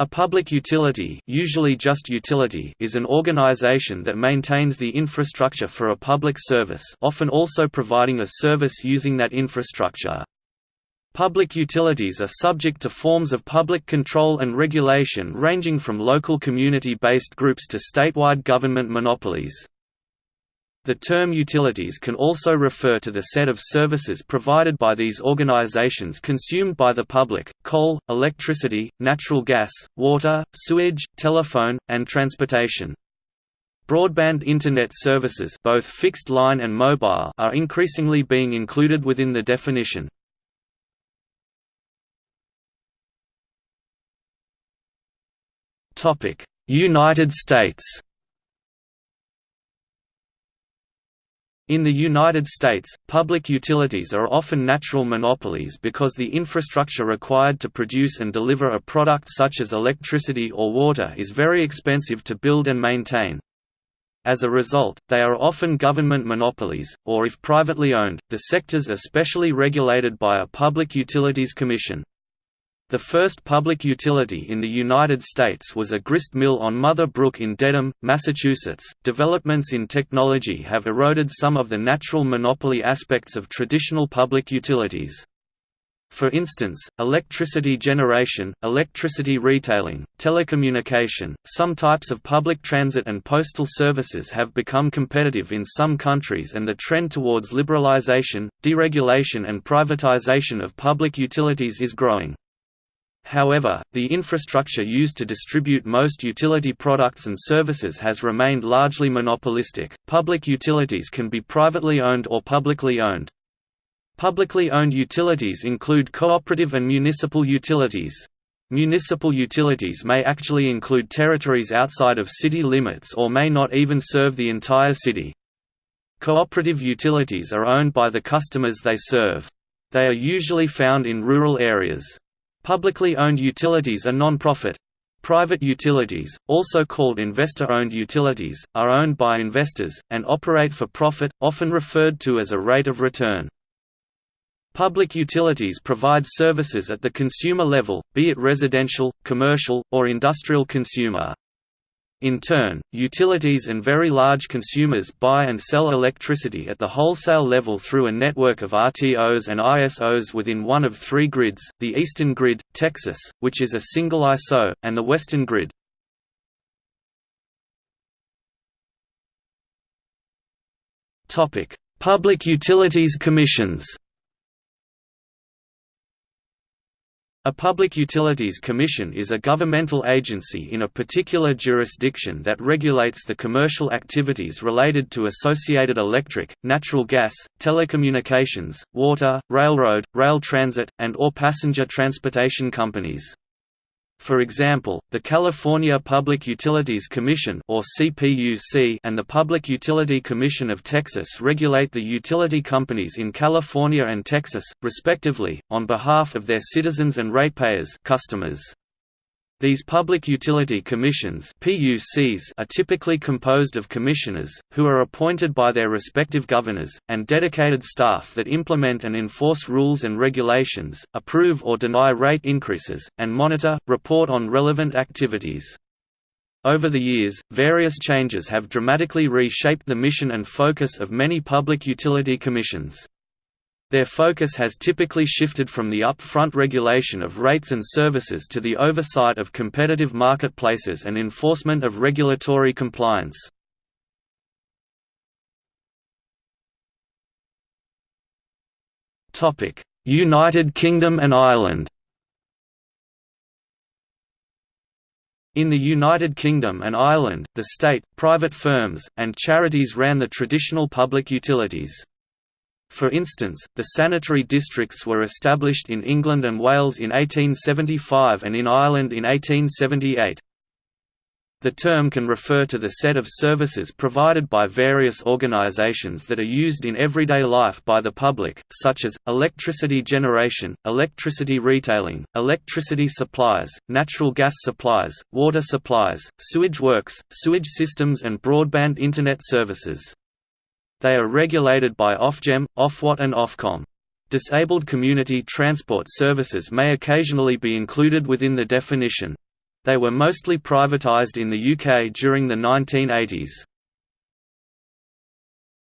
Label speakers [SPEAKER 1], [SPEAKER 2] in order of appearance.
[SPEAKER 1] A public utility, usually just utility is an organization that maintains the infrastructure for a public service often also providing a service using that infrastructure. Public utilities are subject to forms of public control and regulation ranging from local community-based groups to statewide government monopolies. The term utilities can also refer to the set of services provided by these organizations consumed by the public, coal, electricity, natural gas, water, sewage, telephone, and transportation. Broadband Internet services both fixed line and mobile are increasingly being included within the definition. United States In the United States, public utilities are often natural monopolies because the infrastructure required to produce and deliver a product such as electricity or water is very expensive to build and maintain. As a result, they are often government monopolies, or if privately owned, the sectors are specially regulated by a Public Utilities Commission. The first public utility in the United States was a grist mill on Mother Brook in Dedham, Massachusetts. Developments in technology have eroded some of the natural monopoly aspects of traditional public utilities. For instance, electricity generation, electricity retailing, telecommunication, some types of public transit and postal services have become competitive in some countries and the trend towards liberalization, deregulation and privatization of public utilities is growing. However, the infrastructure used to distribute most utility products and services has remained largely monopolistic. Public utilities can be privately owned or publicly owned. Publicly owned utilities include cooperative and municipal utilities. Municipal utilities may actually include territories outside of city limits or may not even serve the entire city. Cooperative utilities are owned by the customers they serve. They are usually found in rural areas. Publicly owned utilities are non-profit. Private utilities, also called investor-owned utilities, are owned by investors, and operate for profit, often referred to as a rate of return. Public utilities provide services at the consumer level, be it residential, commercial, or industrial consumer. In turn, utilities and very large consumers buy and sell electricity at the wholesale level through a network of RTOs and ISOs within one of three grids, the Eastern Grid, Texas, which is a single ISO, and the Western Grid. Public Utilities Commissions A Public Utilities Commission is a governmental agency in a particular jurisdiction that regulates the commercial activities related to associated electric, natural gas, telecommunications, water, railroad, rail transit, and or passenger transportation companies. For example, the California Public Utilities Commission or CPUC and the Public Utility Commission of Texas regulate the utility companies in California and Texas, respectively, on behalf of their citizens and ratepayers customers. These public utility commissions PUCs are typically composed of commissioners, who are appointed by their respective governors, and dedicated staff that implement and enforce rules and regulations, approve or deny rate increases, and monitor, report on relevant activities. Over the years, various changes have dramatically reshaped the mission and focus of many public utility commissions. Their focus has typically shifted from the upfront regulation of rates and services to the oversight of competitive marketplaces and enforcement of regulatory compliance. United Kingdom and Ireland In the United Kingdom and Ireland, the state, private firms, and charities ran the traditional public utilities. For instance, the sanitary districts were established in England and Wales in 1875 and in Ireland in 1878. The term can refer to the set of services provided by various organisations that are used in everyday life by the public, such as, electricity generation, electricity retailing, electricity supplies, natural gas supplies, water supplies, sewage works, sewage systems and broadband Internet services. They are regulated by Ofgem, Ofwat and Ofcom. Disabled community transport services may occasionally be included within the definition. They were mostly privatised in the UK during the 1980s.